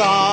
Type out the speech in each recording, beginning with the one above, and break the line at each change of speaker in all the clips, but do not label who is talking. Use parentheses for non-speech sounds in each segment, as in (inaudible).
love.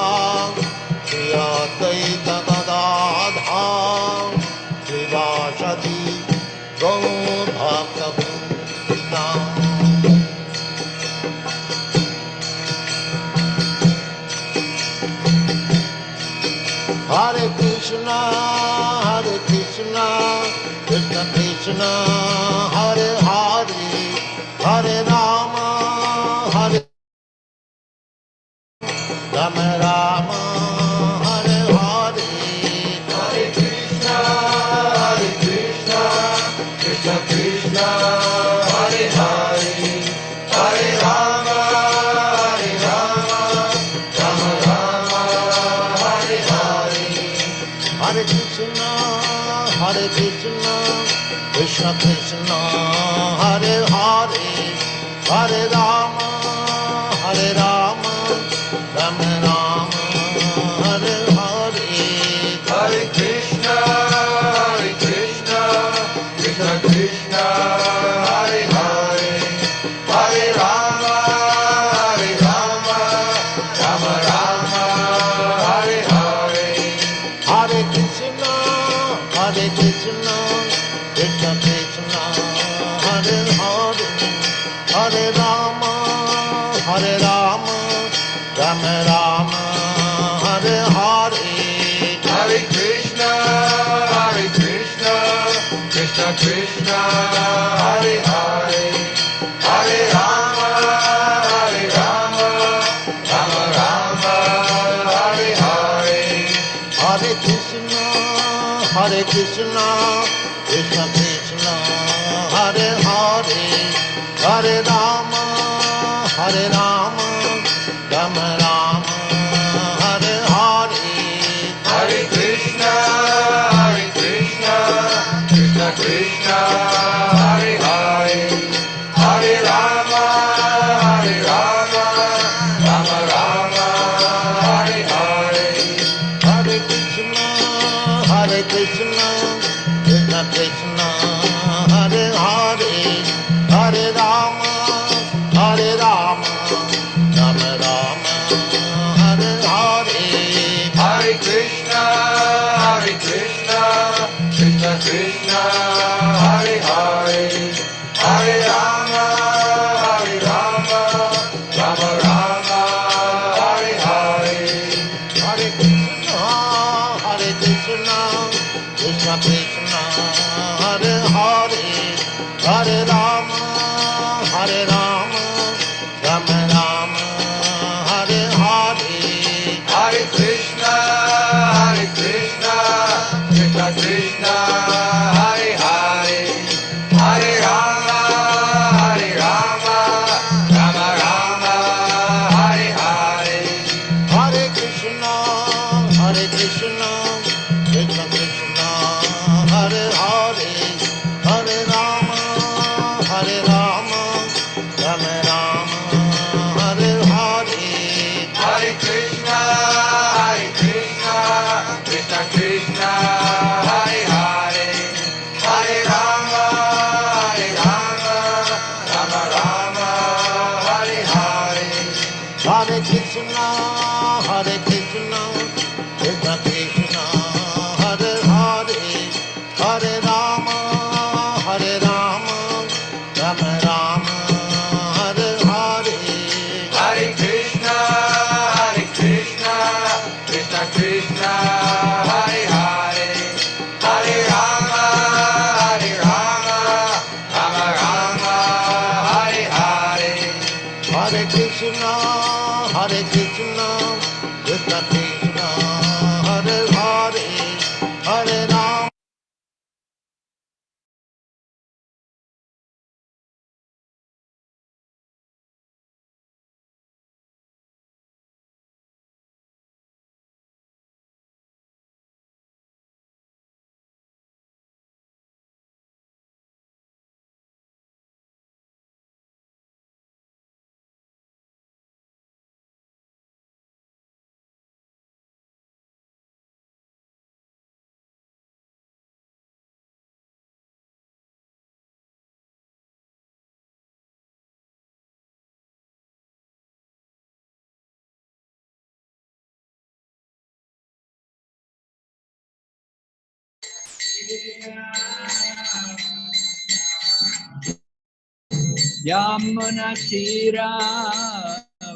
Yamuna Tira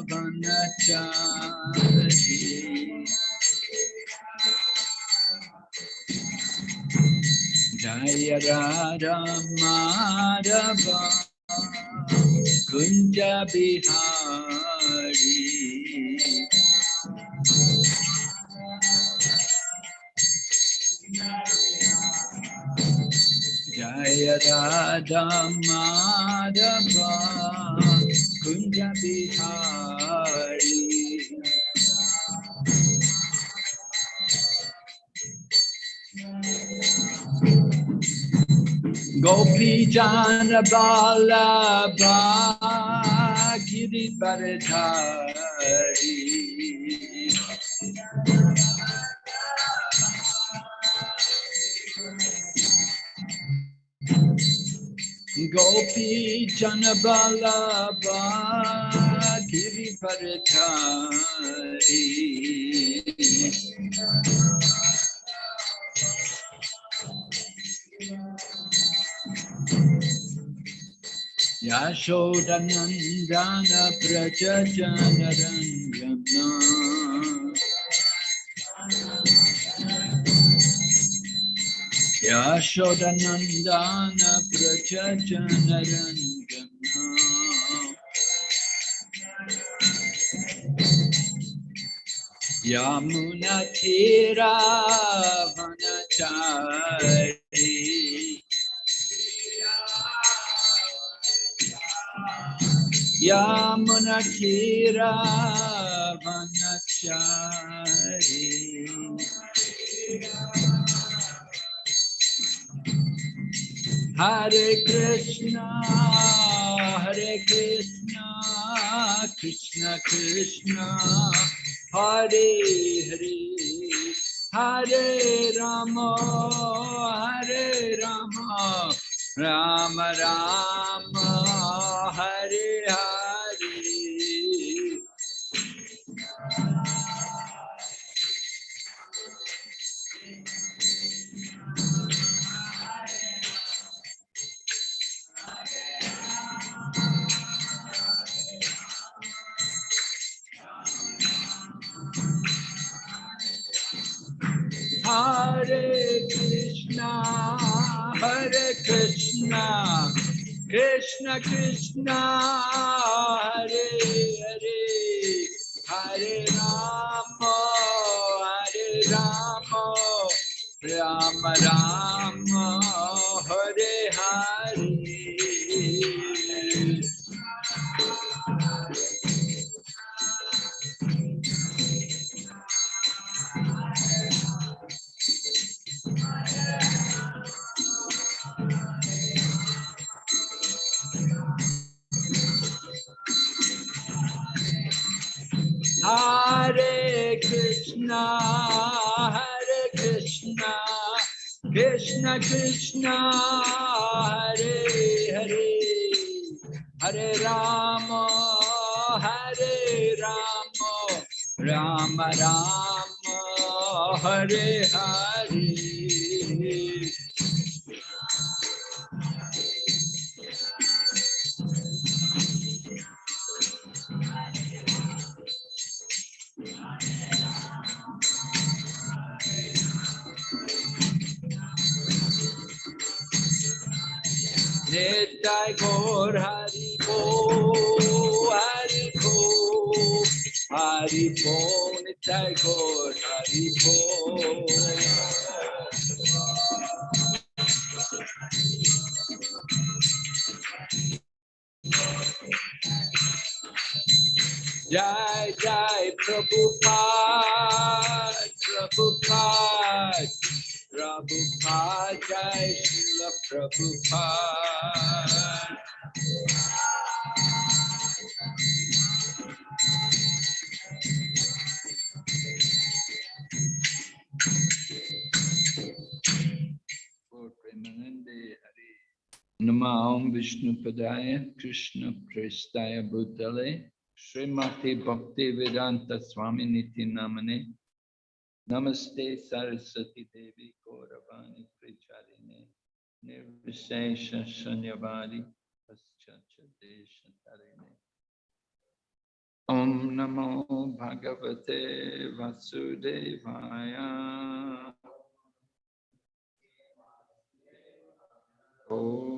Vanachari Jaya Radha Madhava Kunja Bihari Jaya Radha Madhava Kunja Bihari Gopi Jana Balabha Giri Bharadhari Gopi Jana Balabha Giri Bharadhari Yashodanandana Prajajanaranjana Yashodanandana Prajajanaranjana Yamunatira Vanachari Yamunatira Vanachari Hare Krishna, Hare Krishna, Krishna Krishna, Hare Hare, Hare Rama, Hare Rama, Rama Rama, Hare Hare. Krishna, Hare Krishna, Krishna Krishna, Hare Hare, Hare Rama, Hare Rama, Rama Rama, Hare Hare. Krishna, Hare Krishna, Krishna Krishna, Hare Hare, Hare Rama, Hare Rama, Rama Rama, Hare Hare. Vishnu Padaya Krishna Prestaya Bhutale Srimati Bhakti Vedanta Swami Niti Namane Namaste Saraswati Devi Gauravani Pricharine Nirvishesha Shanyavadi Paschacha Desha Tarine Om Namo Bhagavate Vasudevaya Namo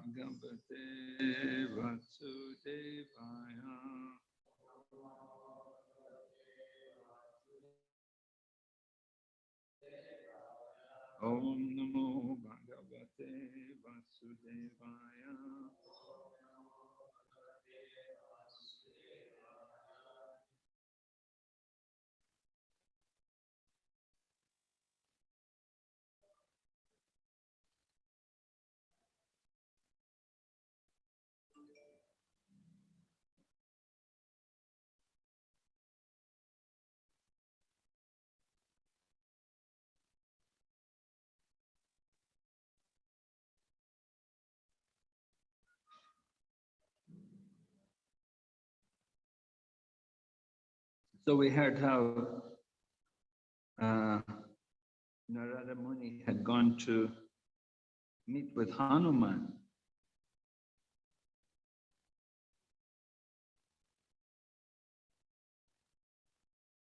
Bhagavate Vasudevaya Om Namo Bhagavate Vasudevaya So we heard how uh, Narada Muni had gone to meet with Hanuman.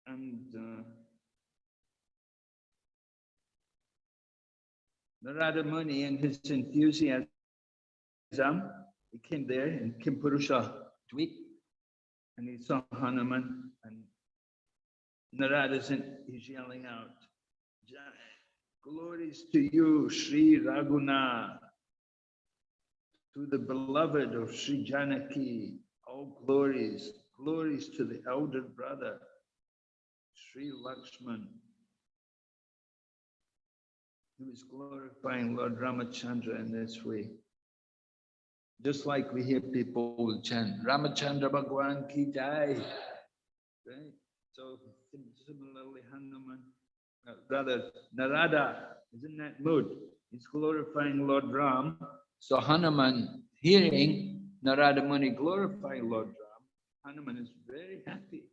And uh, Narada Muni and his enthusiasm, he came there in Kimpurusha Dweep and he saw Hanuman and Narada's in, he's yelling out, glories to you, Sri Raghuna, to the beloved of Sri Janaki, all glories, glories to the elder brother, Sri Lakshman. He was glorifying Lord Ramachandra in this way. Just like we hear people chant, Ramachandra Bhagwan ki jai. Right? So similarly, Hanuman, rather Narada is in that mood. He's glorifying Lord Ram. So Hanuman, hearing Narada Muni glorify Lord Ram, Hanuman is very happy,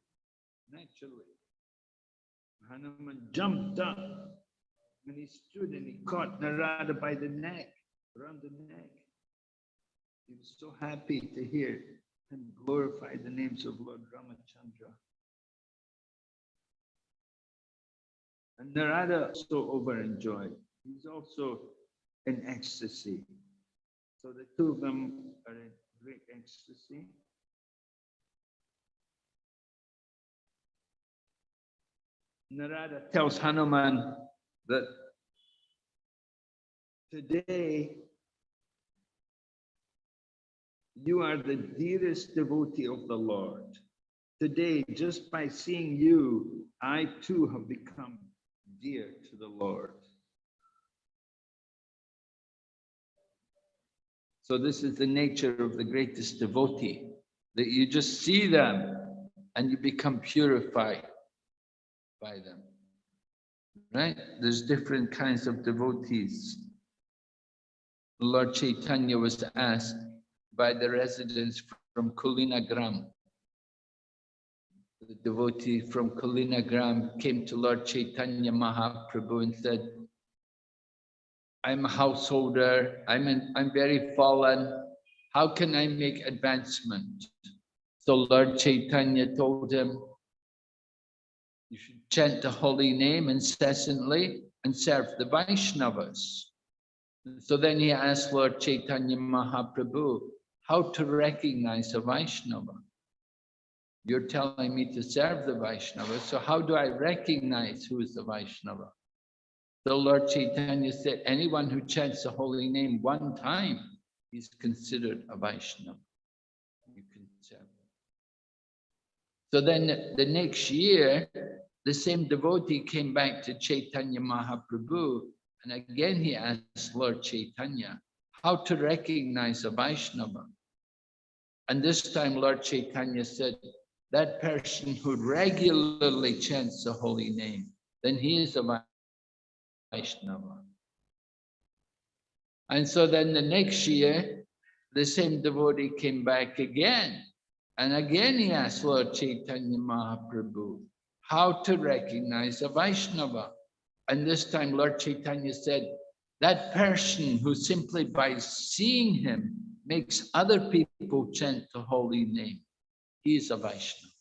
naturally. Hanuman jumped up and he stood and he caught Narada by the neck, around the neck. He was so happy to hear and glorify the names of Lord Ramachandra. And Narada also overenjoyed. He's also in ecstasy. So the two of them are in great ecstasy. Narada tells Hanuman that today you are the dearest devotee of the Lord. Today, just by seeing you, I too have become dear to the Lord. So this is the nature of the greatest devotee, that you just see them and you become purified by them. Right? There's different kinds of devotees. Lord Chaitanya was asked by the residents from Kulinagram. The devotee from Kulinagram came to Lord Chaitanya Mahaprabhu and said, I'm a householder, I'm, in, I'm very fallen, how can I make advancement? So Lord Chaitanya told him, you should chant the holy name incessantly and serve the Vaishnavas. So then he asked Lord Chaitanya Mahaprabhu how to recognize a Vaishnava. You're telling me to serve the Vaishnava, so how do I recognize who is the Vaishnava? The Lord Chaitanya said, anyone who chants the holy name one time is considered a Vaishnava. You can serve. So then the next year, the same devotee came back to Chaitanya Mahaprabhu, and again he asked Lord Chaitanya how to recognize a Vaishnava. And this time Lord Chaitanya said, that person who regularly chants the holy name, then he is a Vaishnava. And so then the next year, the same devotee came back again. And again he asked Lord Chaitanya Mahaprabhu, how to recognize a Vaishnava. And this time Lord Chaitanya said, that person who simply by seeing him makes other people chant the holy name, he is a Vaishnava.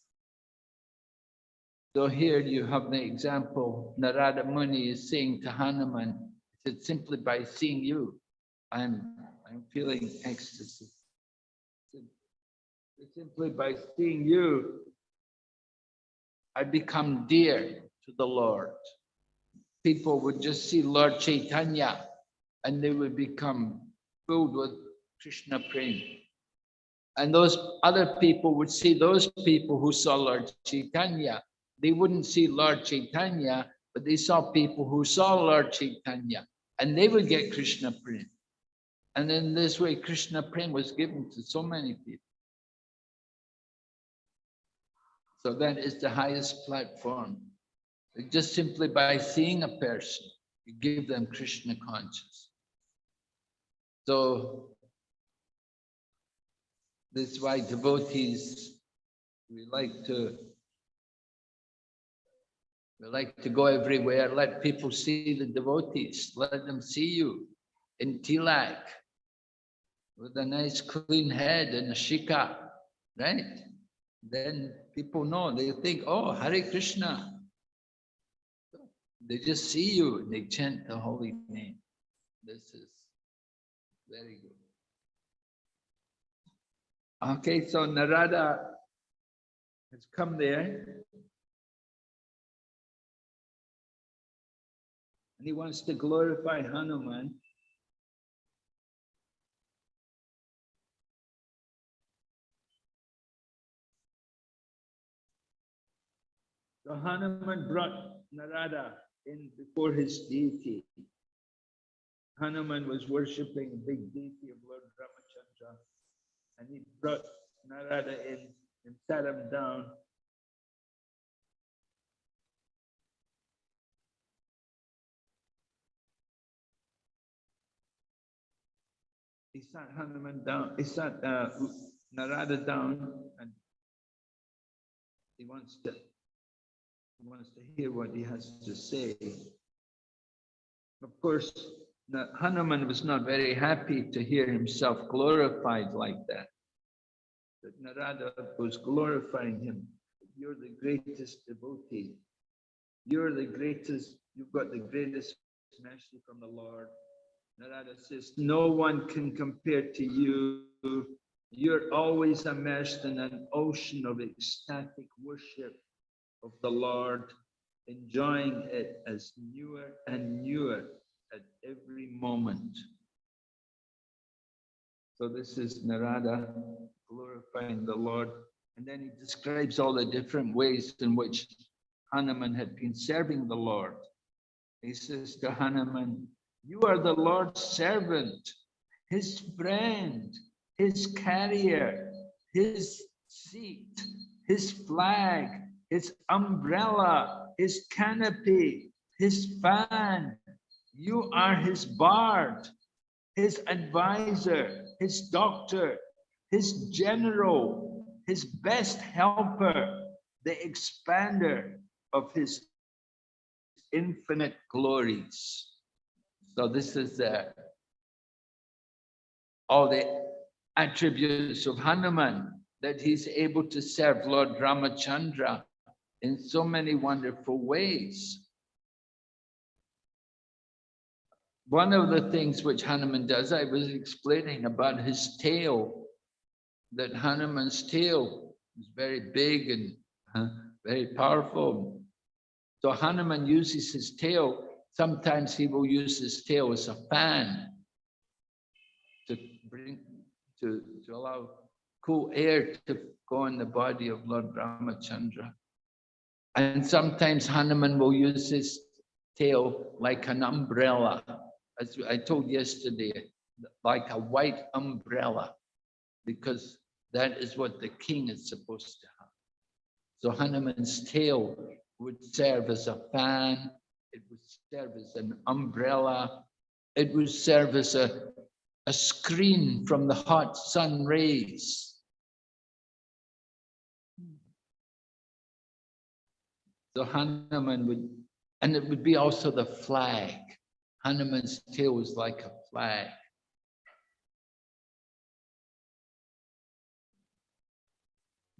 So here you have the example, Narada Muni is saying to Hanuman, he said, simply by seeing you, I'm, I'm feeling ecstasy. Simply by seeing you, I become dear to the Lord. People would just see Lord Chaitanya and they would become filled with Krishna prema. And those other people would see those people who saw Lord Chaitanya. They wouldn't see Lord Chaitanya, but they saw people who saw Lord Chaitanya and they would get Krishna prema. And in this way, Krishna prema was given to so many people. So that is the highest platform. Just simply by seeing a person, you give them Krishna consciousness. So this is why devotees, we like to we like to go everywhere, let people see the devotees, let them see you in tilak with a nice clean head and a shikha, right? Then people know, they think, oh, Hare Krishna. They just see you they chant the holy name. This is very good. Okay, so Narada has come there. And he wants to glorify Hanuman. So Hanuman brought Narada in before his deity. Hanuman was worshipping the big deity of. And he brought Narada in and sat him down. He sat Hanuman down, he sat uh, Narada down and he wants to he wants to hear what he has to say. Of course, Hanuman was not very happy to hear himself glorified like that. But Narada was glorifying him. You're the greatest devotee. You're the greatest, you've got the greatest mercy from the Lord. Narada says, no one can compare to you. You're always immersed in an ocean of ecstatic worship of the Lord, enjoying it as newer and newer at every moment. So this is Narada glorifying the Lord. And then he describes all the different ways in which Hanuman had been serving the Lord. He says to Hanuman, you are the Lord's servant, his friend, his carrier, his seat, his flag, his umbrella, his canopy, his fan. You are his bard, his advisor, his doctor, his general, his best helper, the expander of his infinite glories. So this is uh, all the attributes of Hanuman, that he's able to serve Lord Ramachandra in so many wonderful ways. One of the things which Hanuman does, I was explaining about his tail, that Hanuman's tail is very big and uh, very powerful. So Hanuman uses his tail. Sometimes he will use his tail as a fan to bring, to, to allow cool air to go in the body of Lord Ramachandra. And sometimes Hanuman will use his tail like an umbrella. As I told yesterday, like a white umbrella, because that is what the king is supposed to have. So Hanuman's tail would serve as a fan, it would serve as an umbrella, it would serve as a, a screen from the hot sun rays. So Hanuman would, and it would be also the flag. Hanuman's tail was like a flag.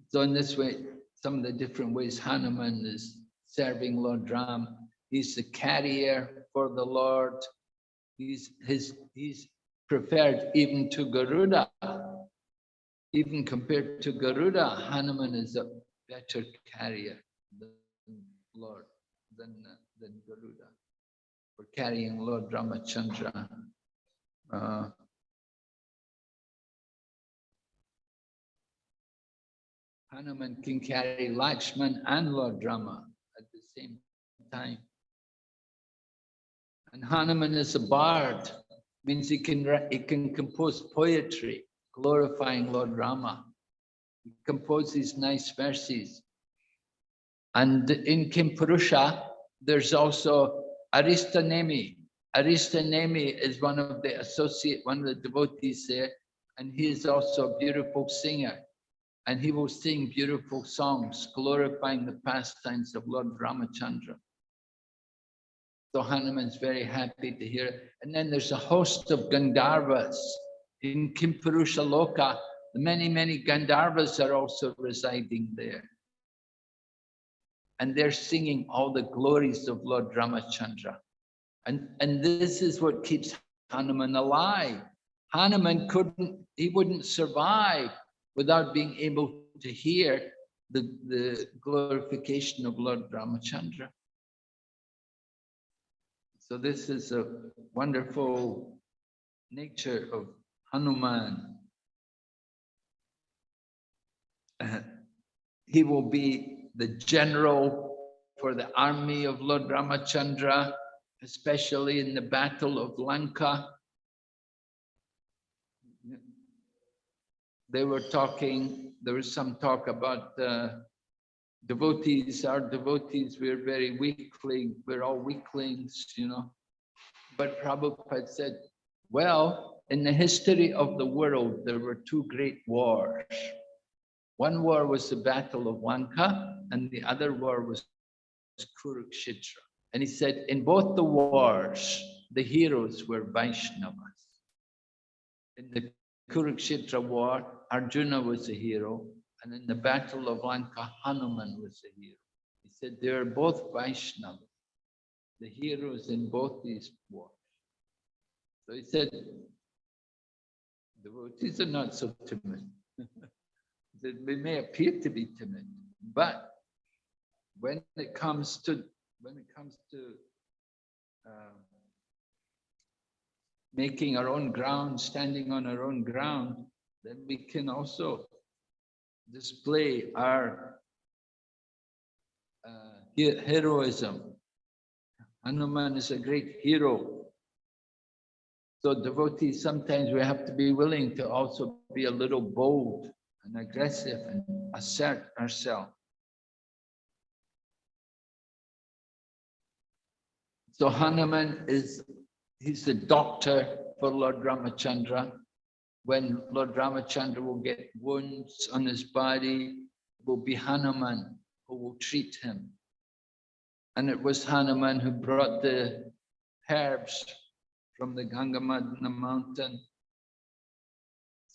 So in this way, some of the different ways Hanuman is serving Lord Ram. He's the carrier for the Lord. He's his he's preferred even to Garuda. Even compared to Garuda, Hanuman is a better carrier than Lord than than Garuda for carrying Lord Ramachandra. Uh, Hanuman can carry Lakshman and Lord Rama at the same time. And Hanuman is a bard, means he can, he can compose poetry glorifying Lord Rama. He composes nice verses. And in Kimpurusha, there's also Aristanemi. Aristanemi is one of the associate, one of the devotees there, and he is also a beautiful singer and he will sing beautiful songs glorifying the pastimes of Lord Ramachandra. So Hanuman's very happy to hear it. And then there's a host of Gandharvas in Kimpurusha Loka. Many, many Gandharvas are also residing there. And they're singing all the glories of Lord Ramachandra. And, and this is what keeps Hanuman alive. Hanuman couldn't, he wouldn't survive without being able to hear the, the glorification of Lord Ramachandra. So this is a wonderful nature of Hanuman. Uh, he will be the general for the army of Lord Ramachandra, especially in the battle of Lanka. they were talking, there was some talk about uh, devotees, our devotees, we're very weakling, we're all weaklings, you know. But Prabhupada said, well, in the history of the world, there were two great wars. One war was the Battle of Lanka, and the other war was Kurukshetra. And he said, in both the wars, the heroes were Vaishnavas. In the Kurukshetra war, Arjuna was a hero, and in the Battle of Lanka, Hanuman was a hero. He said they are both Vaishnavas, the heroes in both these wars. So he said, the devotees are not so timid. (laughs) he said, we may appear to be timid, but when it comes to when it comes to uh, making our own ground, standing on our own ground, then we can also display our uh, heroism. Hanuman is a great hero. So devotees, sometimes we have to be willing to also be a little bold and aggressive and assert ourselves. So Hanuman is, he's the doctor for Lord Ramachandra. When Lord Ramachandra will get wounds on his body, it will be Hanuman who will treat him. And it was Hanuman who brought the herbs from the Gandhamadana mountain.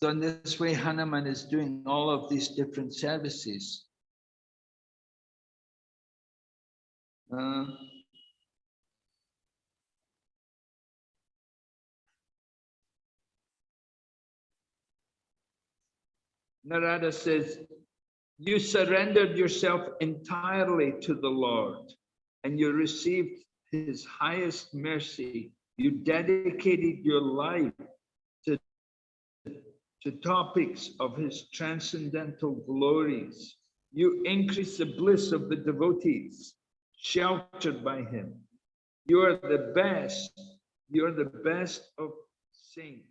So in this way, Hanuman is doing all of these different services. Uh, Narada says, you surrendered yourself entirely to the Lord and you received his highest mercy. You dedicated your life to, to topics of his transcendental glories. You increase the bliss of the devotees, sheltered by him. You are the best. You are the best of saints,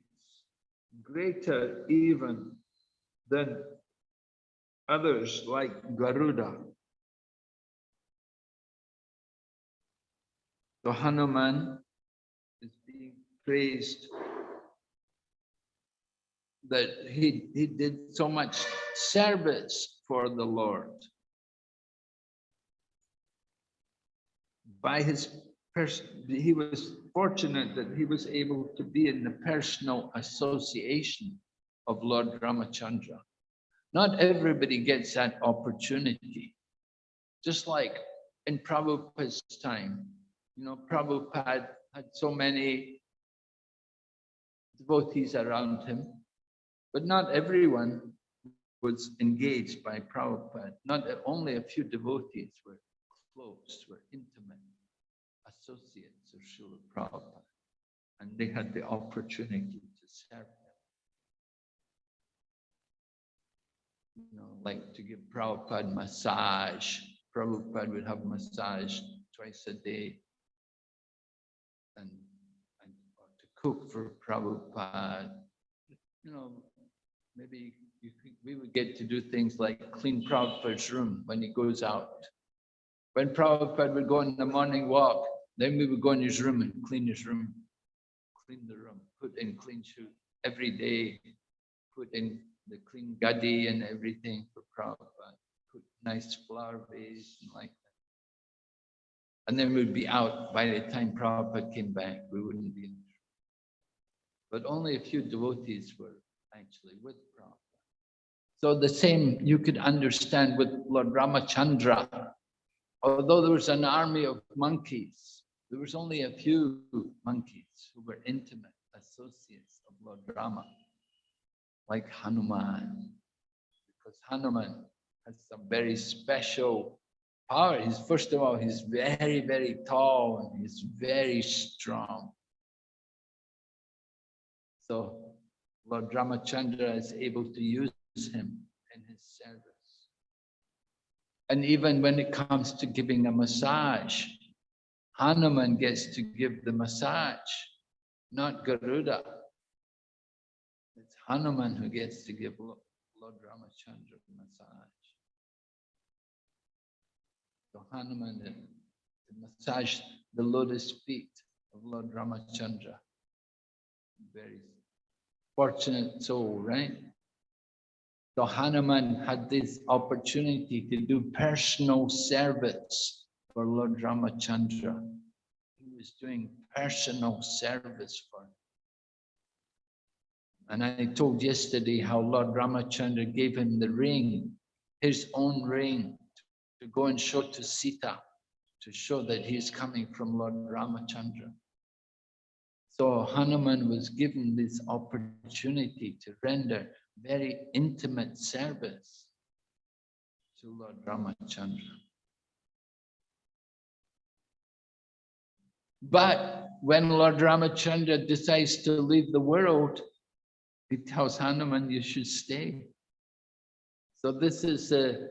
greater even than others like Garuda. So Hanuman is being praised that he, he did so much service for the Lord. by his person, he was fortunate that he was able to be in the personal association of Lord Ramachandra. Not everybody gets that opportunity. Just like in Prabhupada's time, you know, Prabhupada had so many devotees around him, but not everyone was engaged by Prabhupada. Not only a few devotees were close, were intimate associates of Srila Prabhupada, and they had the opportunity to serve You know, like to give Prabhupada massage. Prabhupada would have massage twice a day. And, and to cook for Prabhupada. You know, maybe you, we would get to do things like clean Prabhupada's room when he goes out. When Prabhupada would go on the morning walk, then we would go in his room and clean his room, clean the room, put in clean shoes every day, put in the clean gadi and everything for Prabhupada, uh, put nice flower vase and like that. And then we'd be out by the time Prabhupada came back, we wouldn't be in. But only a few devotees were actually with Prabhupada. So the same you could understand with Lord Ramachandra. Although there was an army of monkeys, there was only a few monkeys who were intimate associates of Lord Rama, like Hanuman. Because Hanuman has some very special power. He's first of all, he's very, very tall and he's very strong. So Lord Ramachandra is able to use him in his service. And even when it comes to giving a massage, Hanuman gets to give the massage, not Garuda. It's Hanuman who gets to give Lo- Lord Ramachandra massage. So Hanuman to massage the lotus feet of Lord Ramachandra. Very fortunate soul, right? So Hanuman had this opportunity to do personal service for Lord Ramachandra. He was doing personal service for him. And I told yesterday how Lord Ramachandra gave him the ring, his own ring, to go and show to Sita, to show that he is coming from Lord Ramachandra. So Hanuman was given this opportunity to render very intimate service to Lord Ramachandra. But when Lord Ramachandra decides to leave the world, he tells Hanuman, you should stay. So this is a,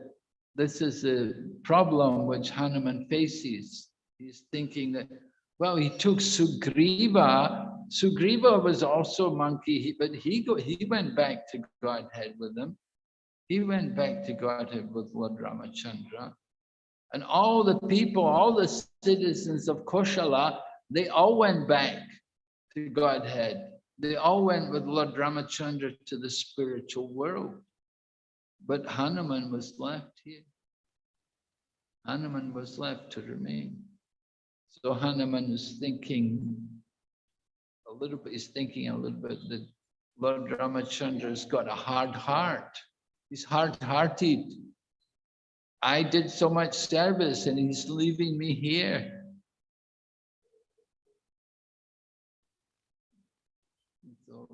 this is a problem which Hanuman faces. He's thinking that, well, he took Sugriva. Sugriva was also a monkey, but he go, he went back to Godhead with him. He went back to Godhead with Lord Ramachandra. And all the people, all the citizens of Koshala, they all went back to Godhead. They all went with Lord Ramachandra to the spiritual world. But Hanuman was left here. Hanuman was left to remain. So Hanuman is thinking a little bit, he's thinking a little bit that Lord Ramachandra's got a hard heart. He's hard-hearted. I did so much service and he's leaving me here. So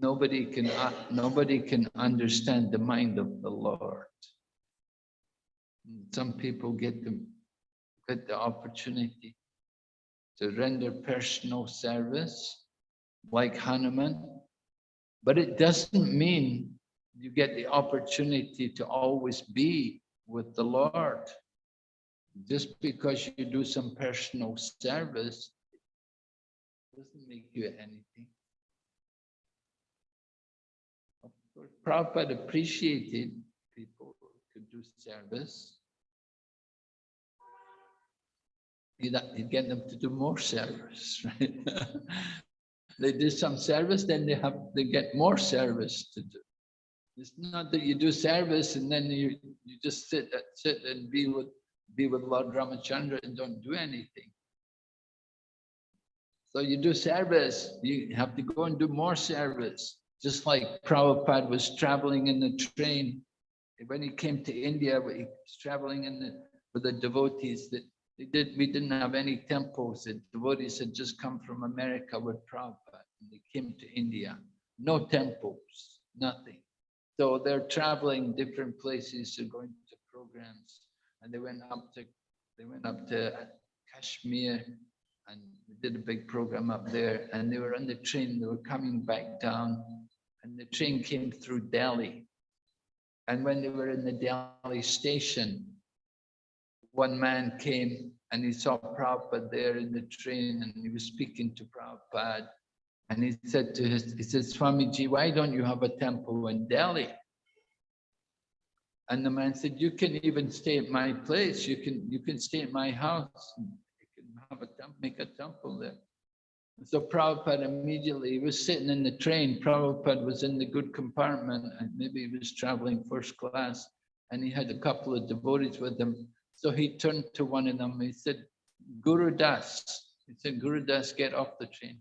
Nobody can, uh, nobody can understand the mind of the Lord. Some people get the, get the opportunity to render personal service like Hanuman, but it doesn't mean you get the opportunity to always be with the Lord. Just because you do some personal service doesn't make you anything. Of Prabhupada appreciated people who could do service. He'd, he'd get them to do more service, (laughs) right? they do some service, then they have they get more service to do. It's not that you do service and then you you just sit sit and be with be with Lord Ramachandra and don't do anything. So you do service, you have to go and do more service. Just like Prabhupada was traveling in the train. When he came to India, he was traveling in the, with the devotees that they did, we didn't have any temples. The devotees had just come from America with Prabhupada. And they came to India. No temples, nothing. So they're traveling different places, they're going to programs. And they went up to, they went up to Kashmir and did a big program up there and they were on the train, they were coming back down and the train came through Delhi. And when they were in the Delhi station, one man came and he saw Prabhupada there in the train and he was speaking to Prabhupada. And he said to his, he said, Swamiji, why don't you have a temple in Delhi? And the man said, you can even stay at my place. You can, you can stay at my house. You can have a temple, make a temple there. So Prabhupada immediately, he was sitting in the train. Prabhupada was in the good compartment and maybe he was traveling first class and he had a couple of devotees with him. So he turned to one of them. He said, Guru Das. He said, Guru Das, get off the train.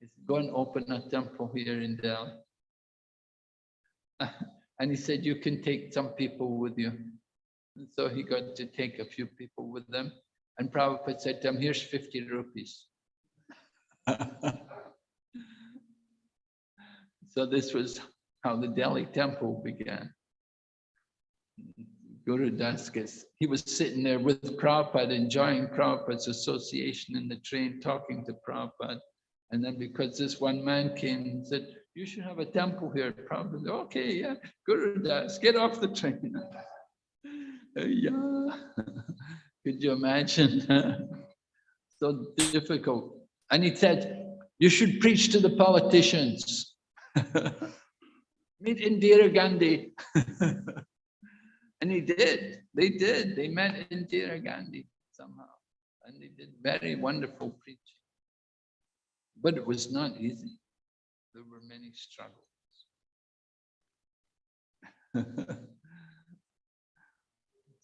He said, go and open a temple here in Delhi. (laughs) And he said, you can take some people with you. And so he got to take a few people with them. And Prabhupada said to him, here's 50 rupees. (laughs) so this was how the Delhi temple began. Guru Das, he was sitting there with Prabhupada, enjoying Prabhupada's association in the train, talking to Prabhupada. And then because this one man came and said, you should have a temple here. Prabhupada, okay, yeah, Guru Das, get off the train. (laughs) yeah, (laughs) could you imagine? (laughs) so difficult. And he said, you should preach to the politicians. (laughs) Meet Indira Gandhi. (laughs) and he did, they did, they met Indira Gandhi somehow. And they did very wonderful preaching. But it was not easy. There were many struggles.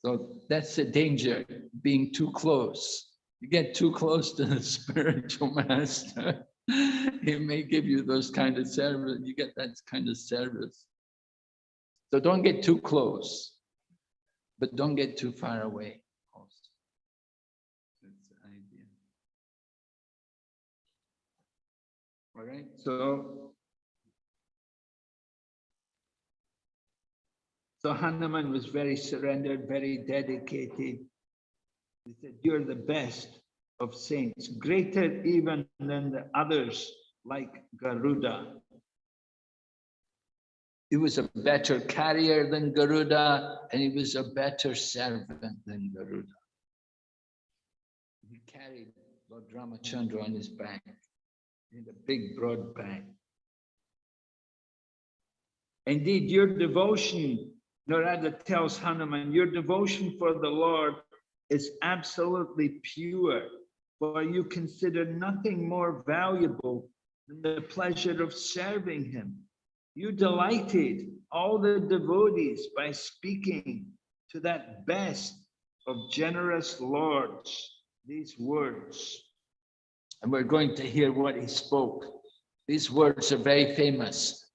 So that's the danger, being too close. You get too close to the (laughs) spiritual master, he may give you those kind of service, you get that kind of service. So don't get too close, but don't get too far away. That's the idea. All right, so so Hanuman was very surrendered, very dedicated. He said, "You're the best of saints, greater even than the others, like Garuda." He was a better carrier than Garuda, and he was a better servant than Garuda. He carried Lord Ramachandra on his back in a big broad back. Indeed, your devotion, Narada tells Hanuman, your devotion for the Lord is absolutely pure, for you consider nothing more valuable than the pleasure of serving him. You delighted all the devotees by speaking to that best of generous lords these words. And we're going to hear what he spoke. These words are very famous.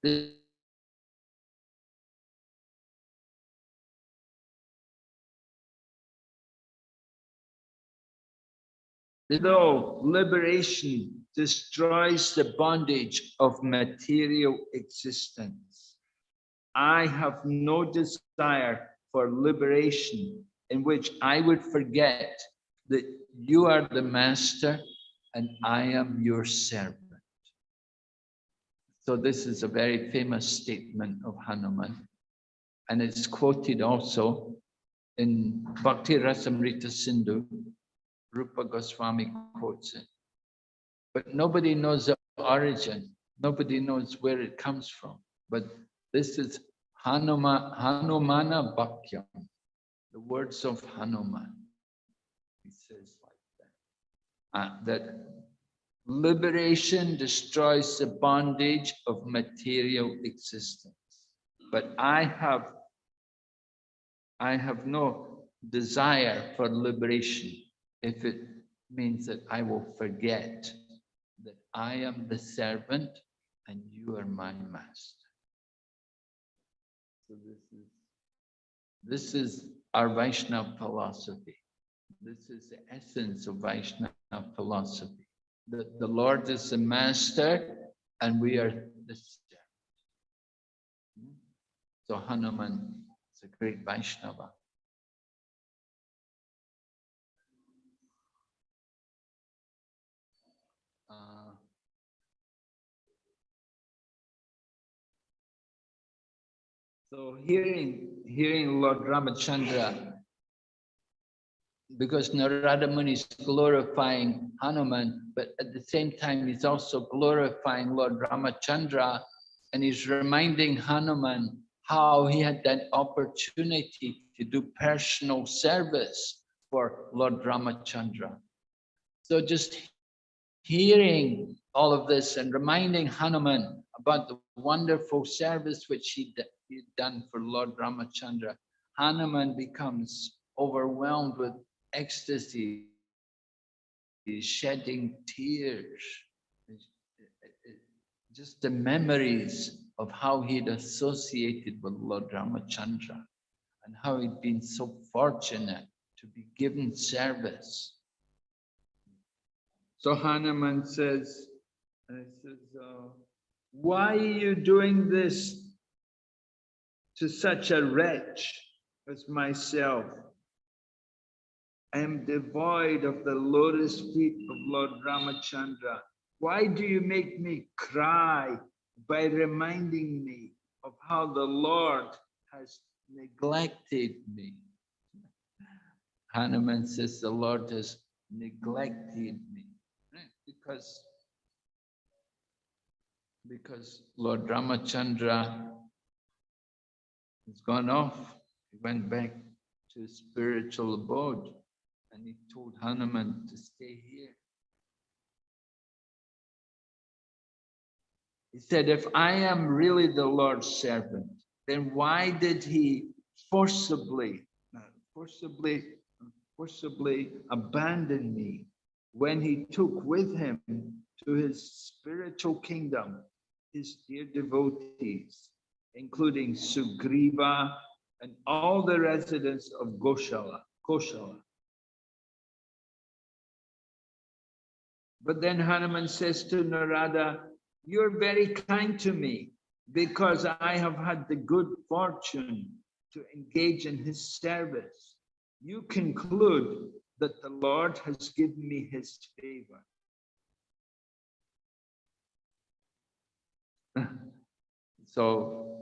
Though liberation destroys the bondage of material existence, I have no desire for liberation in which I would forget that you are the master and I am your servant. So this is a very famous statement of Hanuman. And it's quoted also in Bhakti Rasamrita Sindhu. Rupa Goswami quotes it. But nobody knows the origin. Nobody knows where it comes from. But this is Hanuma, Hanumana Bhakyam, the words of Hanuman. He says like that. Uh, that liberation destroys the bondage of material existence. But I have, I have no desire for liberation if it means that I will forget that I am the servant and you are my master. So this is this is our Vaishnava philosophy. This is the essence of Vaishnava philosophy. The, the Lord is the master and we are the servant. Hmm? So Hanuman is a great Vaishnava. So hearing, hearing Lord Ramachandra, because Narada Muni is glorifying Hanuman, but at the same time, he's also glorifying Lord Ramachandra, and he's reminding Hanuman how he had that opportunity to do personal service for Lord Ramachandra. So just hearing all of this and reminding Hanuman about the wonderful service which he d- he'd done for Lord Ramachandra, Hanuman becomes overwhelmed with ecstasy. He's shedding tears. Just the memories of how he'd associated with Lord Ramachandra and how he'd been so fortunate to be given service. So Hanuman says, says, uh, why are you doing this to such a wretch as myself? I am devoid of the lotus feet of Lord Ramachandra. Why do you make me cry by reminding me of how the Lord has neglected me? Hanuman says the Lord has neglected me right? because because Lord Ramachandra has gone off. He went back to his spiritual abode and he told Hanuman to stay here. He said, if I am really the Lord's servant, then why did he forcibly, uh, forcibly, forcibly abandon me when he took with him to his spiritual kingdom his dear devotees, including Sugriva and all the residents of Goshala, Koshala. But then Hanuman says to Narada, you're very kind to me because I have had the good fortune to engage in his service. You conclude that the Lord has given me his favor. (laughs) So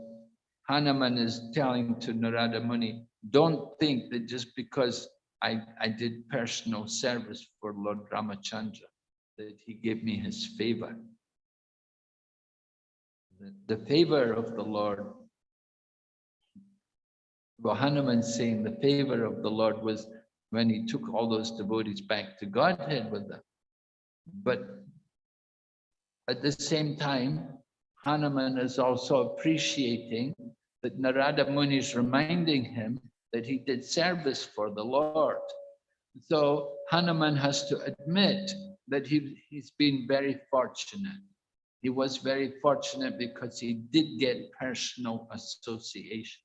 Hanuman is telling to Narada Muni, don't think that just because I, I did personal service for Lord Ramachandra, that he gave me his favor. The, the favor of the Lord, well, Hanuman saying the favor of the Lord was when he took all those devotees back to Godhead with them. But at the same time, Hanuman is also appreciating that Narada Muni is reminding him that he did service for the Lord. So Hanuman has to admit that he, he's been very fortunate. He was very fortunate because he did get personal association.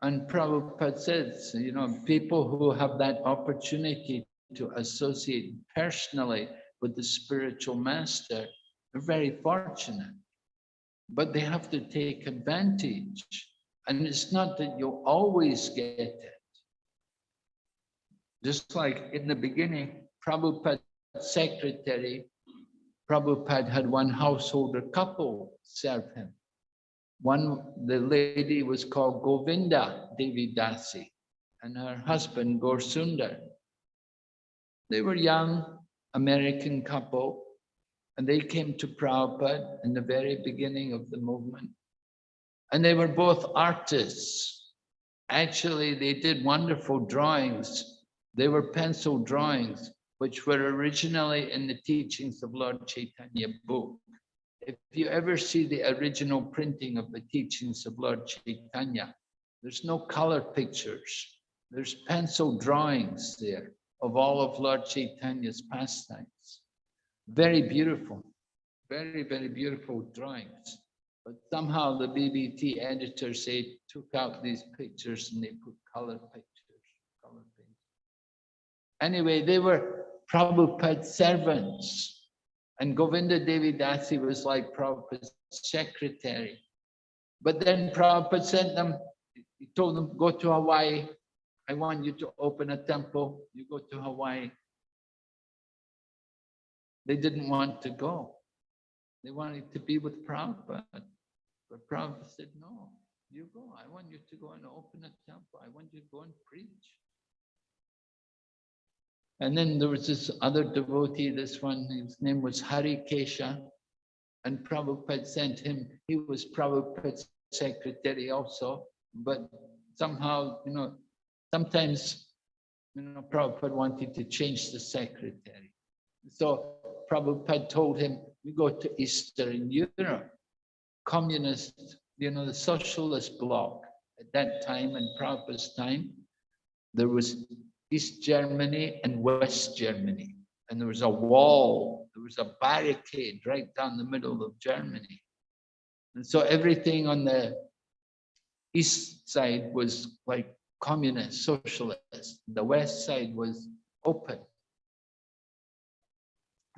And Prabhupada says, you know, people who have that opportunity to associate personally with the spiritual master are very fortunate. But they have to take advantage. And it's not that you'll always get it. Just like in the beginning, Prabhupada's secretary, Prabhupada had one householder couple serve him. One, the lady was called Govinda Devi Dasi, and her husband Gaurasundar. They were young American couple, and they came to Prabhupada in the very beginning of the movement. And they were both artists. Actually, they did wonderful drawings. They were pencil drawings, which were originally in the teachings of Lord Chaitanya book. If you ever see the original printing of the teachings of Lord Chaitanya, There's no color pictures. There's pencil drawings there of all of Lord Chaitanya's pastimes. Very beautiful, very, very beautiful drawings. But somehow the BBT editor they took out these pictures and they put color pictures, color pictures. Anyway, they were Prabhupada's servants. And Govinda Devi Dasi was like Prabhupada's secretary. But then Prabhupada sent them, he told them, go to Hawaii. I want you to open a temple. You go to Hawaii. They didn't want to go. They wanted to be with Prabhupada. But Prabhupada said, no, you go. I want you to go and open a temple. I want you to go and preach. And then there was this other devotee, this one, his name was Hari Kesha. And Prabhupada sent him, he was Prabhupada's secretary also, but somehow, you know, sometimes, you know, Prabhupada wanted to change the secretary. So Prabhupada told him, you go to Eastern Europe, communist, you know, the socialist bloc at that time in Prabhupada's time, there was East Germany and West Germany. And there was a wall, there was a barricade right down the middle of Germany. And so everything on the east side was like communist, socialist. The west side was open.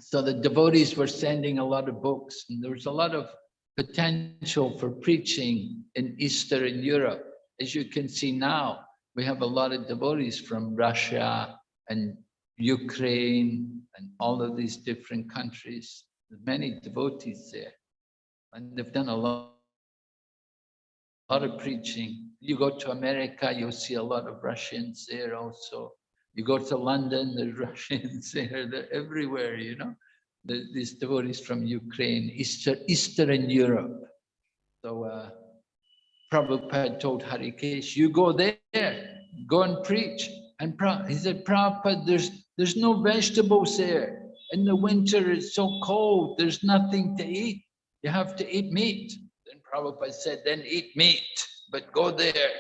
So the devotees were sending a lot of books and there was a lot of potential for preaching in Eastern Europe. As you can see now, we have a lot of devotees from Russia and Ukraine and all of these different countries. There's many devotees there. And they've done a lot, a lot of preaching. You go to America, you'll see a lot of Russians there also. You go to London, there's (laughs) Russians there, they're everywhere, you know. The, these devotees from Ukraine, Eastern, Eastern Europe. So uh, Prabhupada told Harikesh, you go there, go and preach. And Prabhupada, he said, Prabhupada, there's, there's no vegetables there. In the winter, it's so cold, there's nothing to eat. You have to eat meat. Then Prabhupada said, then eat meat, but go there.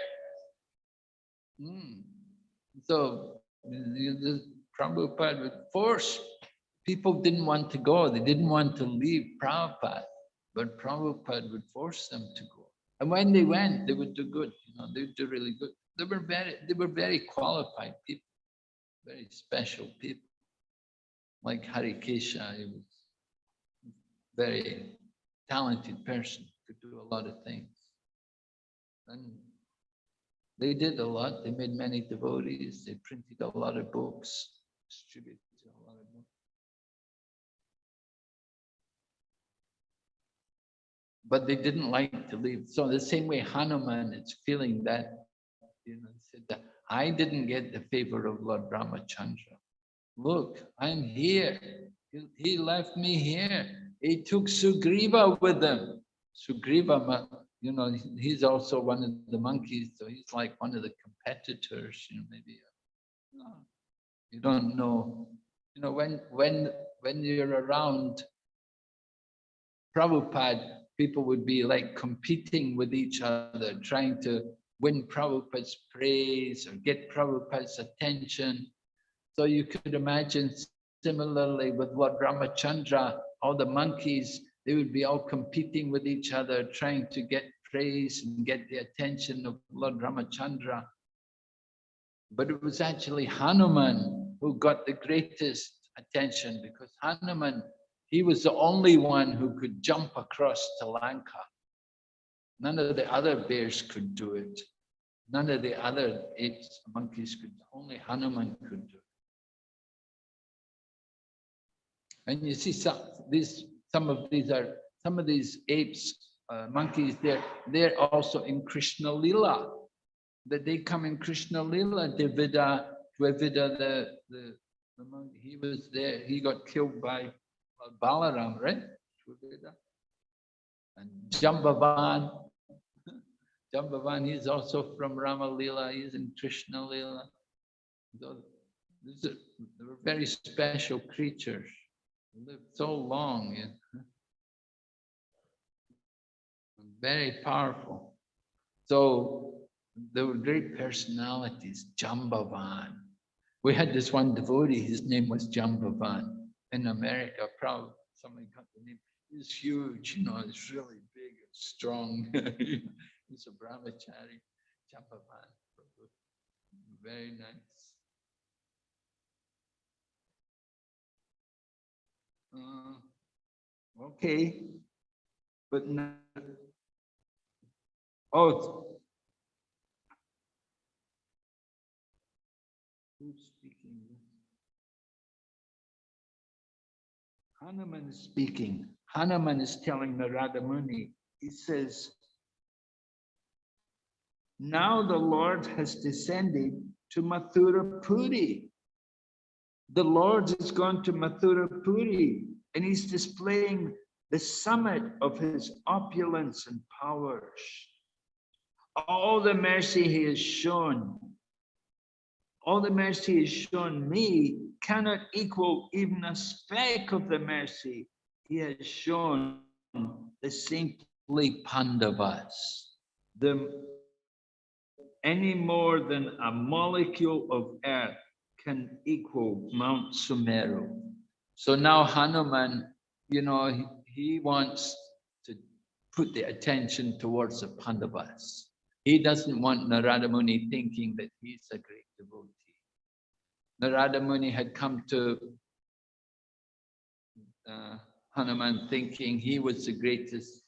Hmm. So the, Prabhupada would force. People didn't want to go. They didn't want to leave Prabhupada, but Prabhupada would force them to go. And when they went, they would do good. You know, they would do really good. They were very, they were very qualified people, very special people. Like Hari Kesha, he was very talented person, could do a lot of things. And they did a lot. They made many devotees. They printed a lot of books, distributed a lot of books. But they didn't like to leave. So the same way Hanuman is feeling that, you know, said that I didn't get the favor of Lord Ramachandra. Look, I'm here. He, he left me here. He took Sugriva with him. Sugriva, you know, he's also one of the monkeys, so he's like one of the competitors, you know, maybe. uh, You don't know, you know, when when when you're around Prabhupada, people would be like competing with each other, trying to win Prabhupada's praise or get Prabhupada's attention. So you could imagine similarly with Lord Ramachandra, all the monkeys, they would be all competing with each other, trying to get praise and get the attention of Lord Ramachandra. But it was actually Hanuman who got the greatest attention because Hanuman, he was the only one who could jump across to Lanka. None of the other bears could do it. None of the other apes, monkeys could, only Hanuman could do it. And you see some these some of these are some of these apes, uh, monkeys, they're they're also in Krishna Lila. That they come in Krishna Lila, Devida, Dvivida, the, the, the monkey, he was there, he got killed by Balaram, right? And Jambavan, (laughs) Jambavan, he's also from Rama Lila, he's in Krishna Lila. So, these are, they very special creatures lived so long. Very powerful. So there were great personalities, Jambavan. We had this one devotee, his name was Jambavan in America, probably somebody got the name. He's huge, you know, he's really big and strong. (laughs) He's a brahmachari, Jambavan. Very nice. Uh, Okay, but now, oh. Who's speaking? Hanuman is speaking. Hanuman is telling Narada Muni, he says, now the Lord has descended to Mathura Puri. The Lord has gone to Mathura Puri and he's displaying the summit of his opulence and powers. All the mercy he has shown, all the mercy he has shown me cannot equal even a speck of the mercy he has shown the saintly Pandavas. The, any more than a molecule of earth can equal Mount Sumeru. So now Hanuman, you know, he, he wants to put the attention towards the Pandavas. He doesn't want Narada Muni thinking that he's a great devotee. Narada Muni had come to uh, Hanuman thinking he was the greatest,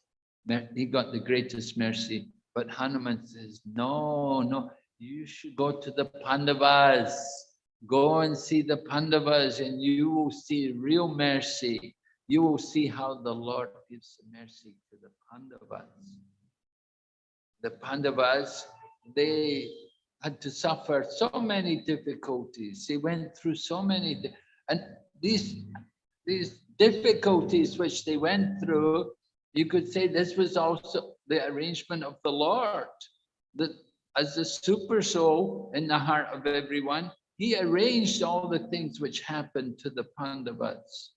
he got the greatest mercy. But Hanuman says, no, no, you should go to the Pandavas. Go and see the Pandavas and you will see real mercy. You will see how the Lord gives mercy to the Pandavas. The Pandavas, they had to suffer so many difficulties. They went through so many, and these, these difficulties which they went through, you could say this was also the arrangement of the Lord. That as the super soul in the heart of everyone, he arranged all the things which happened to the Pandavas.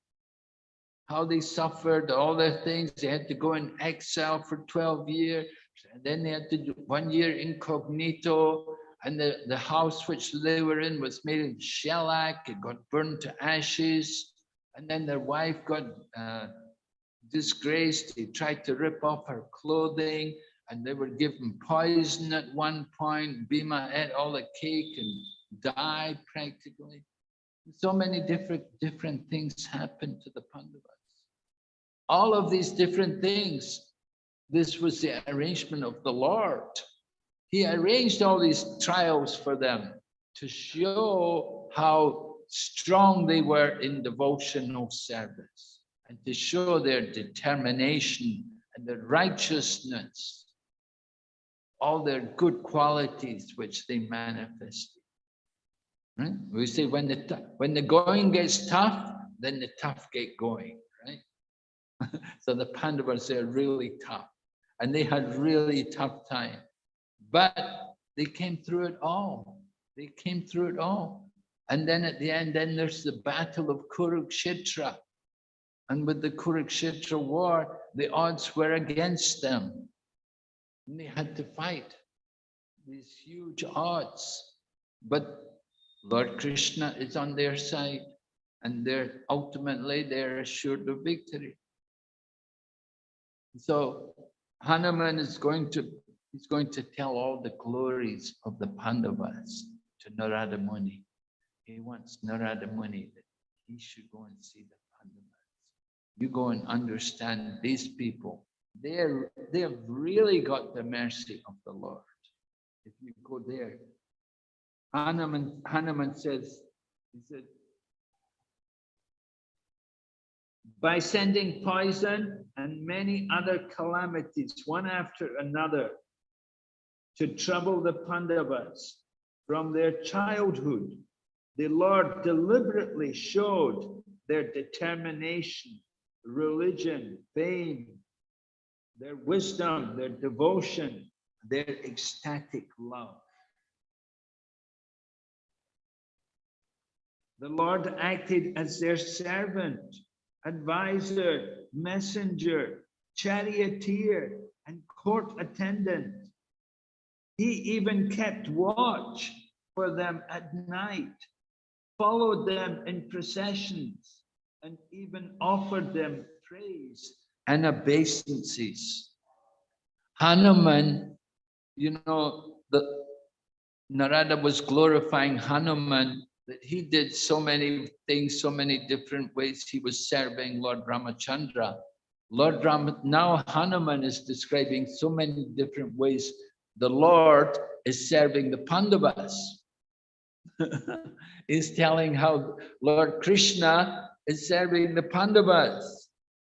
How they suffered, all the things, they had to go in exile for 12 years, and then they had to do one year incognito, and the, the house which they were in was made of shellac, it got burned to ashes, and then their wife got uh, disgraced, he tried to rip off her clothing, and they were given poison at one point, Bhima ate all the cake and died practically. So many different, different things happened to the Pandavas. All of these different things, this was the arrangement of the Lord. He arranged all these trials for them to show how strong they were in devotional service and to show their determination and their righteousness, all their good qualities which they manifested. Right? We say when the when the going gets tough, then the tough get going, right? (laughs) so the Pandavas they're really tough, and they had really tough time, but they came through it all. They came through it all, and then at the end, then there's the battle of Kurukshetra, and with the Kurukshetra war, the odds were against them, and they had to fight these huge odds, but Lord Krishna is on their side and they're ultimately they're assured of victory. So Hanuman is going to he's going to tell all the glories of the Pandavas to Narada Muni. He wants Narada Muni that he should go and see the Pandavas. You go and understand these people. They're they have really got the mercy of the Lord. If you go there, Hanuman, Hanuman says, he said, by sending poison and many other calamities, one after another, to trouble the Pandavas from their childhood, the Lord deliberately showed their determination, religion, fame, their wisdom, their devotion, their ecstatic love. The Lord acted as their servant, advisor, messenger, charioteer, and court attendant. He even kept watch for them at night, followed them in processions, and even offered them praise and obeisances. Hanuman, you know, the Narada was glorifying Hanuman that he did so many things, so many different ways he was serving Lord Ramachandra. Lord Ram, now Hanuman is describing so many different ways the Lord is serving the Pandavas. (laughs) He's telling how Lord Krishna is serving the Pandavas.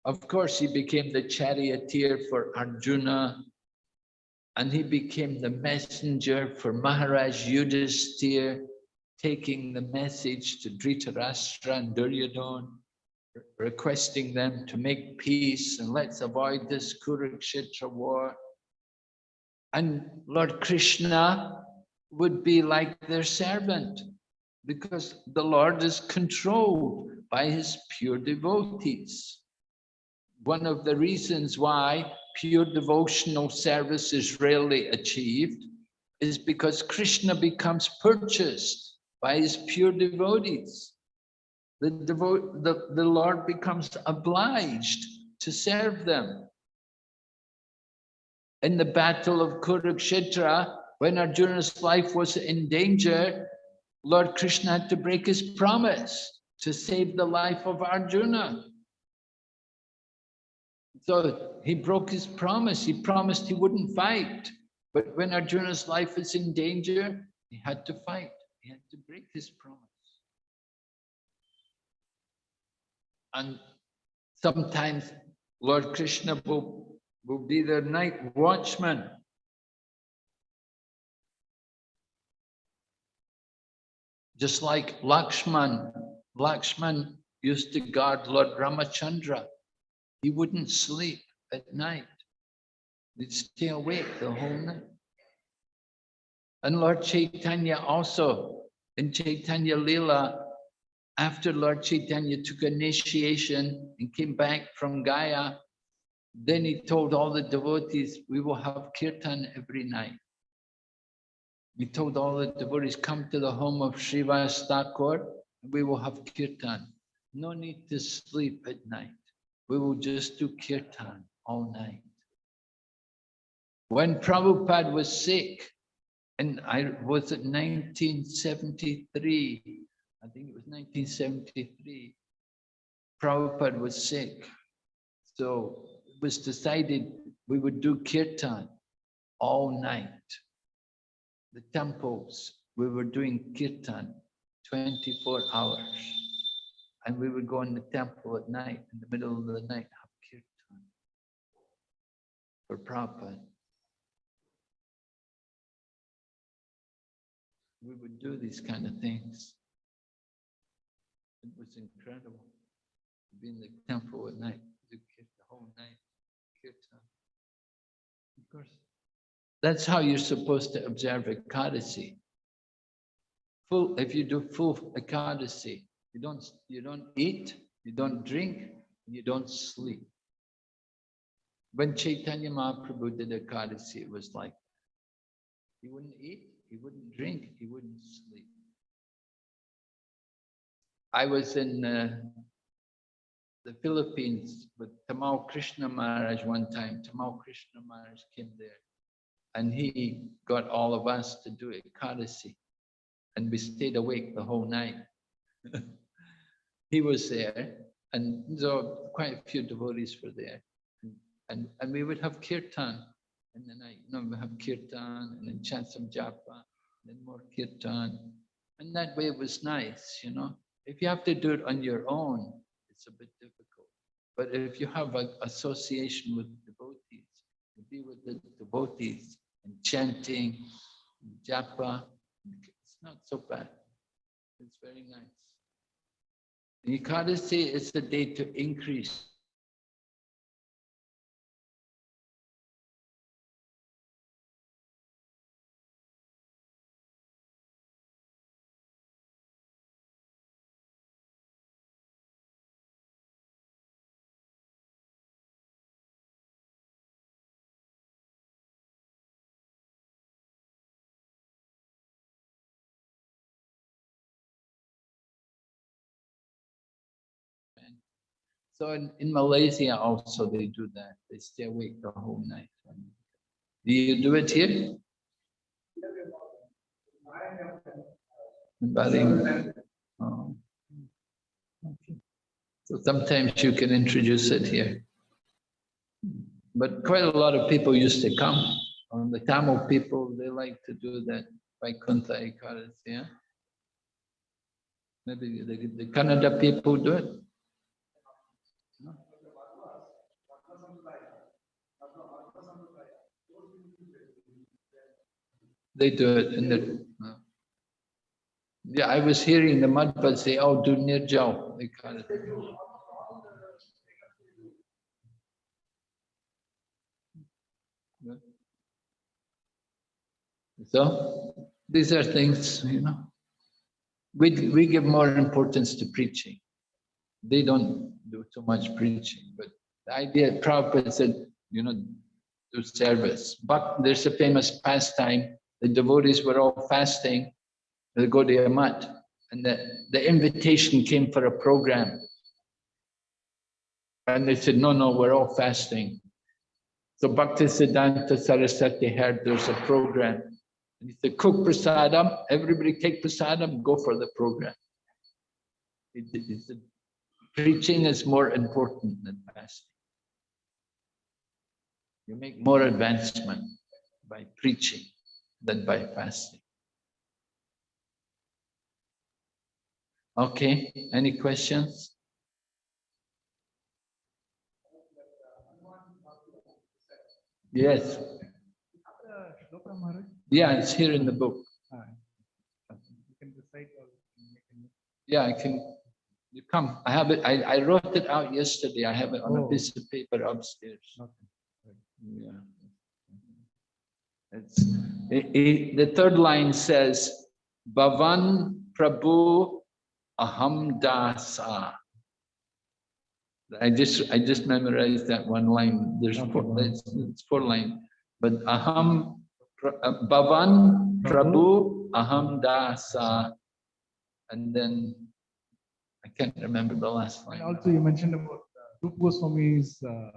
Of course, he became the charioteer for Arjuna, and he became the messenger for Maharaj Yudhisthira, taking the message to Dhritarashtra and Duryodhana, requesting them to make peace and let's avoid this Kurukshetra war. And Lord Krishna would be like their servant because the Lord is controlled by his pure devotees. One of the reasons why pure devotional service is rarely achieved is because Krishna becomes purchased by his pure devotees. The, devote, the, the Lord becomes obliged to serve them. In the battle of Kurukshetra, when Arjuna's life was in danger, Lord Krishna had to break his promise to save the life of Arjuna. So he broke his promise. He promised he wouldn't fight. But when Arjuna's life is in danger, he had to fight. He had to break his promise. And sometimes Lord Krishna will, will be the night watchman. Just like Lakshman, Lakshman used to guard Lord Ramachandra. He wouldn't sleep at night. He'd stay awake the whole night. And Lord Chaitanya also, in Chaitanya Leela, after Lord Chaitanya took initiation and came back from Gaya, then he told all the devotees, we will have kirtan every night. He told all the devotees, come to the home of Srivas Thakur, we will have kirtan. No need to sleep at night. We will just do kirtan all night. When Prabhupada was sick, and I was it 1973, I think it was 1973, Prabhupada was sick. So it was decided we would do kirtan all night. The temples, we were doing kirtan 24 hours. And we would go in the temple at night, in the middle of the night, have kirtan for Prabhupada. We would do these kind of things. It was incredible to be in the temple at night, the whole night, kirtan. Of course, that's how you're supposed to observe Ekadasi. Full, if you do full Ekadasi, you don't, you don't eat, you don't drink, you don't sleep. When Chaitanya Mahaprabhu did Ekadasi, it was like, he wouldn't eat, he wouldn't drink, he wouldn't sleep. I was in uh, the Philippines with Tamal Krishna Maharaj one time. Tamal Krishna Maharaj came there and he got all of us to do Ekadasi and we stayed awake the whole night. (laughs) he was there and so quite a few devotees were there. And, and, and we would have kirtan in then I You know, have kirtan and then chant some japa, then more kirtan. And that way it was nice, you know. If you have to do it on your own, it's a bit difficult. But if you have an association with devotees, you be with the devotees and chanting, and japa, it's not so bad. It's very nice. The Ekadasi is the day to increase So in, in Malaysia also they do that. They stay awake the whole night. Do you do it here? Oh. So sometimes you can introduce it here. But quite a lot of people used to come. Um, the Tamil people, they like to do that Vaikuntha Ekadasi, yeah? Maybe the, the Kannada people do it. They do it in the. Yeah, I was hearing the Madhva say, oh, do Nirjal. They kind of. So these are things, you know. We, we give more importance to preaching. They don't do too much preaching, but the idea, Prabhupada said, you know, do service. But there's a famous pastime, the devotees were all fasting, the Gaudiya Math, and the, the invitation came for a program. And they said, no, no, we're all fasting. So Bhakti Siddhanta Saraswati heard there's a program. And he said, cook prasadam, everybody take prasadam, go for the program. It, it, it, preaching is more important than fasting. You make more advancement by preaching than by fasting. Okay, any questions? Yes, yeah, it's here in the book.
you can recite or you can-
Yeah, I can, you come, I have it, I, I wrote it out yesterday, I have it on a
Oh.
piece of paper upstairs.
Okay.
Yeah. It's, i- i- the third line says, Bhavan Prabhu Aham Dasa. I just, I just memorized that one line. There's four, it's, it's four line. But Aham, uh, Bhavan Prabhu Aham Dasa. And then, I can't remember the last line.
also you mentioned about uh, Rupa Goswami's uh,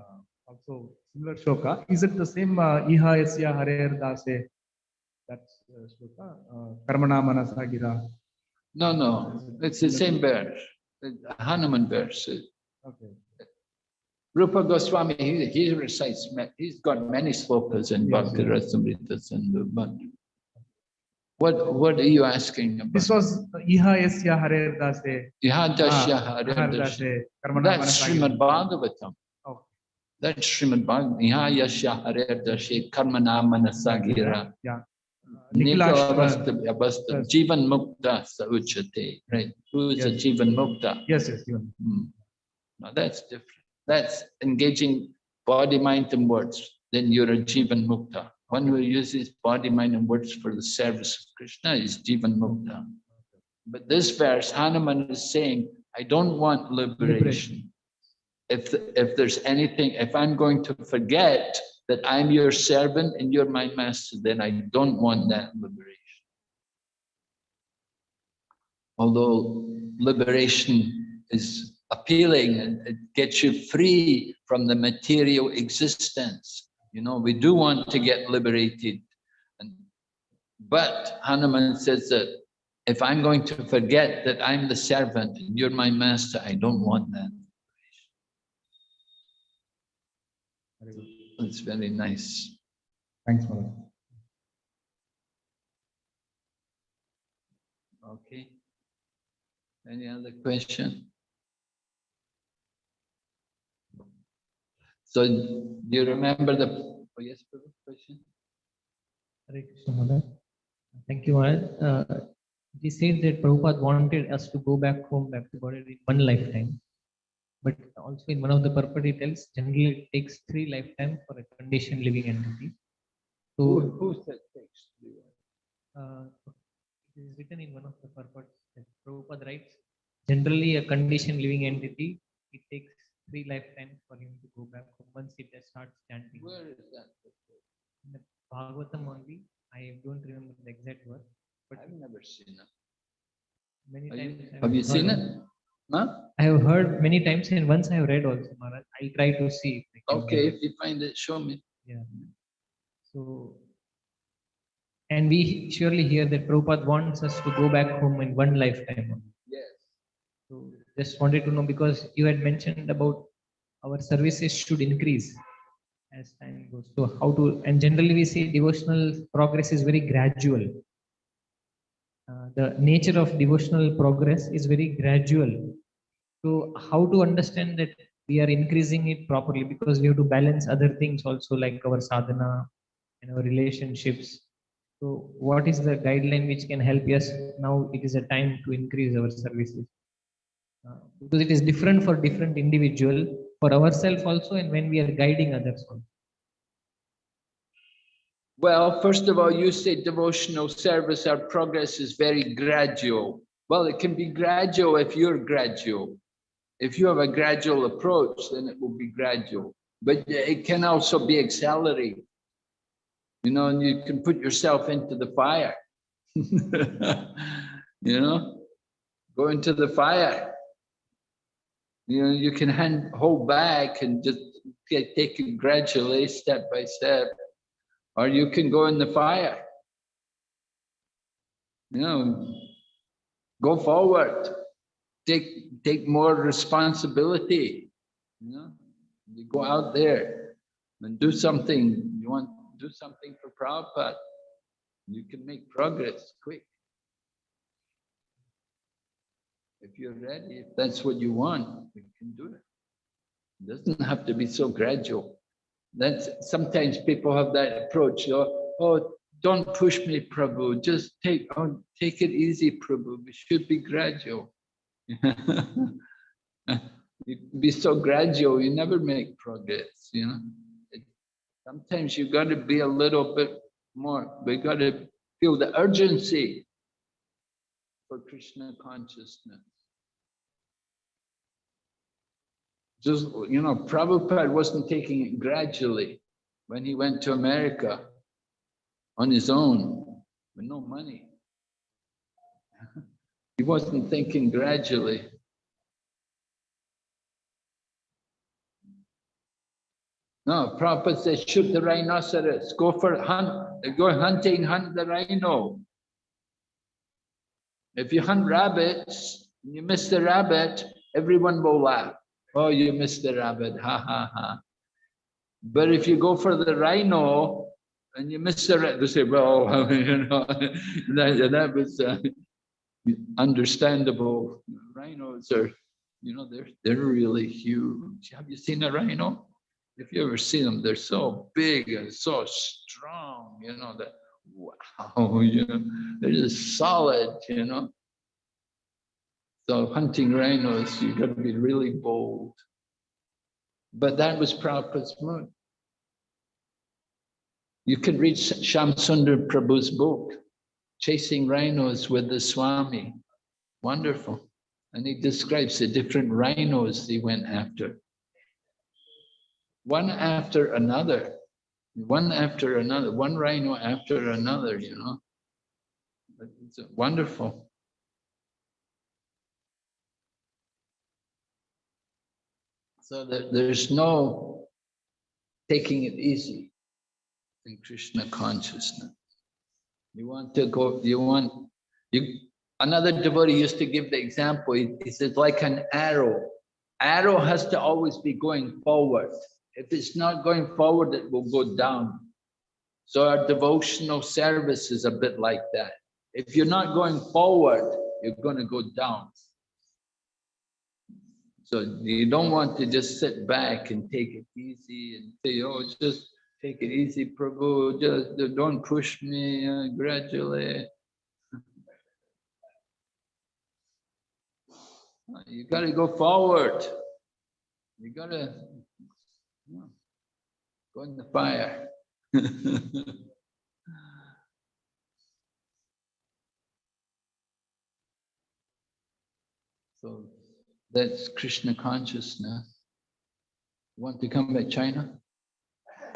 also similar shloka. Is it the same uh, Iha Yasya Harer Dase? That's uh, shloka. uh, Karmana Manasa Gira.
No, no, it's the same verse, Hanuman verse.
Okay.
Rupa Goswami, he, he recites, he's got many slokas in
Yes,
Bhakti
yes.
Rasamrita Sindhu, but what, what are you asking about?
This was Iha Yasya Harer Dase.
Iha
Ah,
Harer
Dase.
That's Srimad Bhagavatam. That's Srimad Bhagavatam. Yahadashya Harer Dashi Karmana Manasagira.
Yeah. Nikhilaj, uh, yes.
Jivan Mukta Sauchate, right? Who is a Jivan Mukta?
Yes, yes.
Hmm. Now that's different. That's engaging body, mind, and words. Then you're a Jivan Mukta. One who uses body, mind, and words for the service of Krishna is Jivan Mukta. But this verse, Hanuman is saying, I don't want liberation. If, if there's anything, if I'm going to forget that I'm your servant and you're my master, then I don't want that liberation. Although liberation is appealing and it gets you free from the material existence. You know, we do want to get liberated. And, but Hanuman says that if I'm going to forget that I'm the servant and you're my master, I don't want that.
Very good.
It's very nice.
Thanks, Maharaj.
Okay. Any other question? So do you remember the, oh yes, Prabhu, question?
Hare Krishna Maharaj. Thank you, Maharaj. Uh, we said that Prabhupada wanted us to go back home, back to Godhead in one lifetime. But also in one of the purport he tells, generally it takes three lifetime for a conditioned living entity. So
who said takes? three?
uh, it is written in one of the purports that Prabhupada writes, generally a conditioned living entity, it takes three lifetimes for him to go back home once it starts chanting.
Where is that?
In the Bhagavatam only, I don't remember the exact word, but
I've never seen it.
many
Are you-
times.
Have you seen it? Huh?
I have heard many times and once I have read also, Maharaj. I'll try to see. if
Okay, if you find it, show me.
Yeah. So, and we surely hear that Prabhupada wants us to go back home in one lifetime.
Yes.
So just wanted to know because you had mentioned about our services should increase as time goes. So how to, and generally we say devotional progress is very gradual. Uh, the nature of devotional progress is very gradual. So how to understand that we are increasing it properly because we have to balance other things also like our sadhana and our relationships. So what is the guideline which can help us now it is a time to increase our services? Uh, because it is different for different individual, for ourselves also, and when we are guiding others also.
Well, first of all, you say devotional service, our progress is very gradual. Well, it can be gradual if you're gradual. If you have a gradual approach, then it will be gradual. But it can also be accelerated. You know, and you can put yourself into the fire. (laughs) you know, go into the fire. You know, you can hand, hold back and just get, take it gradually, step by step or you can go in the fire. You know, go forward, take take more responsibility. You know, you go out there and do something. You want to do something for Prabhupada. You can make progress quick. If you're ready, if that's what you want, you can do it. It doesn't have to be so gradual. That's sometimes people have that approach. Oh, oh don't push me, Prabhu. Just take oh, take it easy, Prabhu. We should be gradual. (laughs) you be so gradual, you never make progress. You know. It, sometimes you got to be a little bit more. We got to feel the urgency for Krishna consciousness. Just, you know, Prabhupada wasn't taking it gradually when he went to America on his own with no money. (laughs) he wasn't thinking gradually. No, Prabhupada says, shoot the rhinoceros, go for hunt, go hunting, hunt the rhino. If you hunt rabbits, and you miss the rabbit, everyone will laugh. Oh, you missed the rabbit, ha ha ha. But if you go for the rhino and you miss the rabbit, they say, well, (laughs) you know, (laughs) that, that was uh, understandable. Rhinos are, you know, they're, they're really huge. Have you seen a rhino? If you ever see them, they're so big and so strong, you know, that, wow, (laughs) you know, they're just solid, you know. So hunting rhinos, you got to be really bold. But that was Prabhupada's mood. You can read Shamsundar Prabhu's book, Chasing Rhinos with the Swami. Wonderful. And he describes the different rhinos he went after. One after another, one after another, one rhino after another, you know. It's wonderful. So that there's no taking it easy in Krishna consciousness. You want to go, you want, you, another devotee used to give the example, he, says like an arrow. Arrow has to always be going forward. If it's not going forward, it will go down. So our devotional service is a bit like that. If you're not going forward, you're going to go down. So you don't want to just sit back and take it easy and say, oh, just take it easy, Prabhu, just don't push me uh, gradually. (laughs) You got to go forward. You got to go in the fire. (laughs) so that's Krishna consciousness. Want to come back China?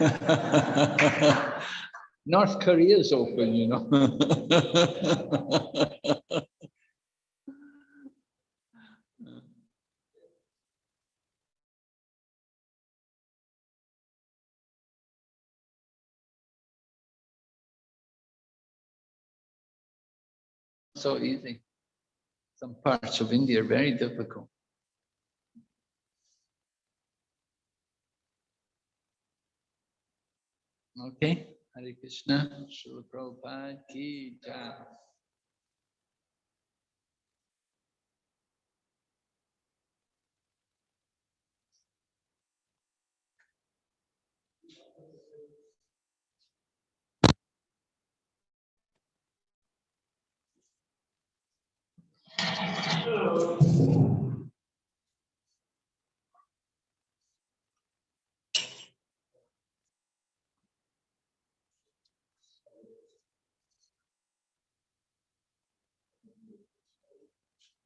(laughs) North Korea is open, you know. (laughs) so easy. Some parts of India are very difficult. Okay, Hare Krishna, Srila Prabhupada ki jai.